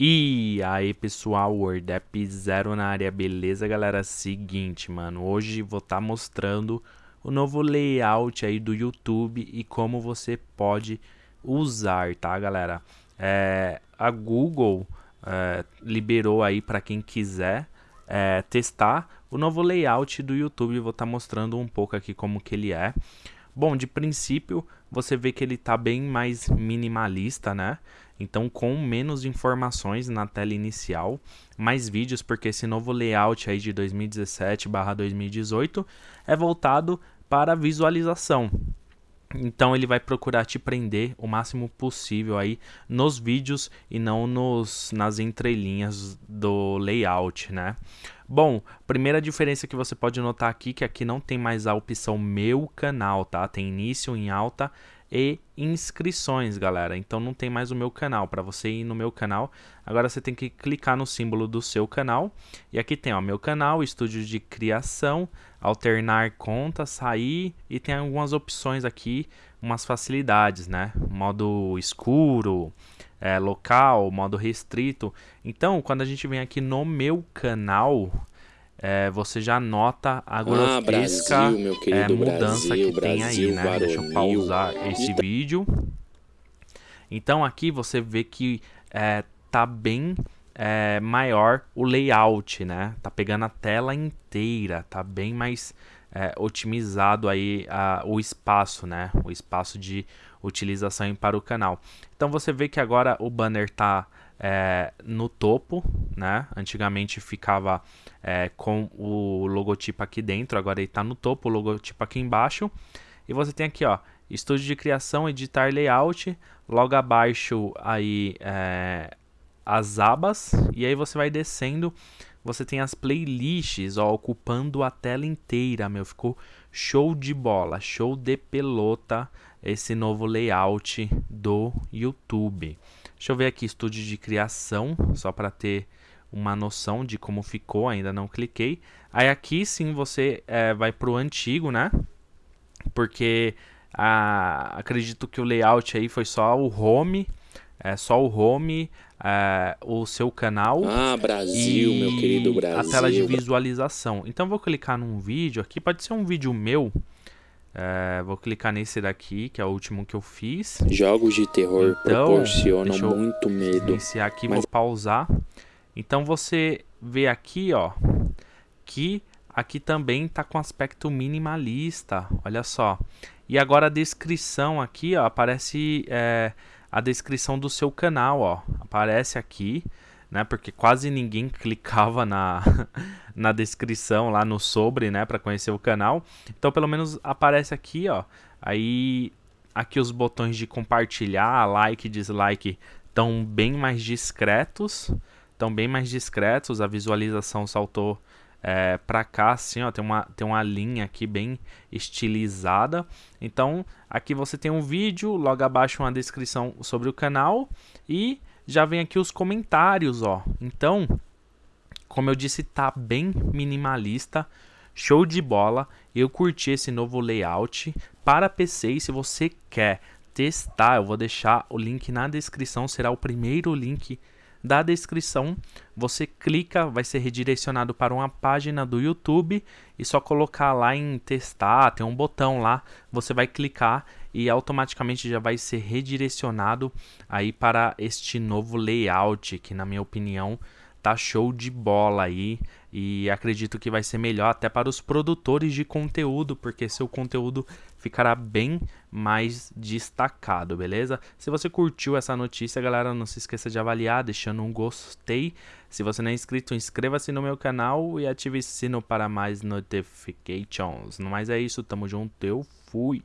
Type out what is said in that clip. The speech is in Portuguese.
E aí pessoal, WordApp Zero na área, beleza galera? Seguinte mano, hoje vou estar tá mostrando o novo layout aí do YouTube e como você pode usar, tá galera? É, a Google é, liberou aí para quem quiser é, testar o novo layout do YouTube, vou estar tá mostrando um pouco aqui como que ele é. Bom, de princípio, você vê que ele está bem mais minimalista, né? Então, com menos informações na tela inicial, mais vídeos, porque esse novo layout aí de 2017/2018 é voltado para visualização. Então ele vai procurar te prender o máximo possível aí nos vídeos e não nos, nas entrelinhas do layout, né? Bom, primeira diferença que você pode notar aqui que aqui não tem mais a opção meu canal, tá? Tem início em alta e inscrições, galera. Então não tem mais o meu canal. Para você ir no meu canal, agora você tem que clicar no símbolo do seu canal. E aqui tem, ó, meu canal, estúdio de criação, alternar conta, sair e tem algumas opções aqui, umas facilidades, né? Modo escuro, é, local, modo restrito. Então, quando a gente vem aqui no meu canal, é, você já nota a grotesca ah, Brasil, é, mudança Brasil, que Brasil, tem aí, né? Deixa eu pausar esse vídeo. Então aqui você vê que é, tá bem é, maior o layout, né? Tá pegando a tela inteira, tá bem mais é, otimizado aí a, o espaço, né? O espaço de utilização para o canal. Então você vê que agora o banner tá é, no topo, né? Antigamente ficava é, com o logotipo aqui dentro, agora ele está no topo, o logotipo aqui embaixo. E você tem aqui, ó, estúdio de criação, editar layout, logo abaixo aí é, as abas, e aí você vai descendo, você tem as playlists, ó, ocupando a tela inteira, meu, ficou show de bola, show de pelota esse novo layout do YouTube. Deixa eu ver aqui, estúdio de criação, só para ter uma noção de como ficou, ainda não cliquei. Aí aqui sim você é, vai para o antigo, né? Porque ah, acredito que o layout aí foi só o home, é, só o home, é, o seu canal. Ah, Brasil, meu querido Brasil. A tela de visualização. Então vou clicar num vídeo aqui, pode ser um vídeo meu, é, vou clicar nesse daqui, que é o último que eu fiz. Jogos de terror então, proporcionam muito medo. Iniciar aqui, mas... vou pausar. Então você vê aqui, ó, que aqui também tá com aspecto minimalista, olha só. E agora a descrição aqui, ó, aparece é, a descrição do seu canal, ó, aparece aqui né? Porque quase ninguém clicava na, na descrição lá no sobre, né? Para conhecer o canal. Então, pelo menos aparece aqui, ó. Aí, aqui os botões de compartilhar, like, dislike, estão bem mais discretos. Estão bem mais discretos. A visualização saltou é, para cá, assim, ó, tem uma, tem uma linha aqui bem estilizada. Então, aqui você tem um vídeo, logo abaixo uma descrição sobre o canal e já vem aqui os comentários, ó. Então, como eu disse, tá bem minimalista, show de bola. Eu curti esse novo layout para PC e se você quer testar, eu vou deixar o link na descrição, será o primeiro link da descrição. Você clica, vai ser redirecionado para uma página do YouTube e só colocar lá em testar, tem um botão lá, você vai clicar e automaticamente já vai ser redirecionado aí para este novo layout que na minha opinião tá show de bola aí e acredito que vai ser melhor até para os produtores de conteúdo, porque seu conteúdo ficará bem mais destacado, beleza? Se você curtiu essa notícia, galera, não se esqueça de avaliar, deixando um gostei. Se você não é inscrito, inscreva-se no meu canal e ative o sino para mais notifications. No mais é isso, tamo junto, eu fui!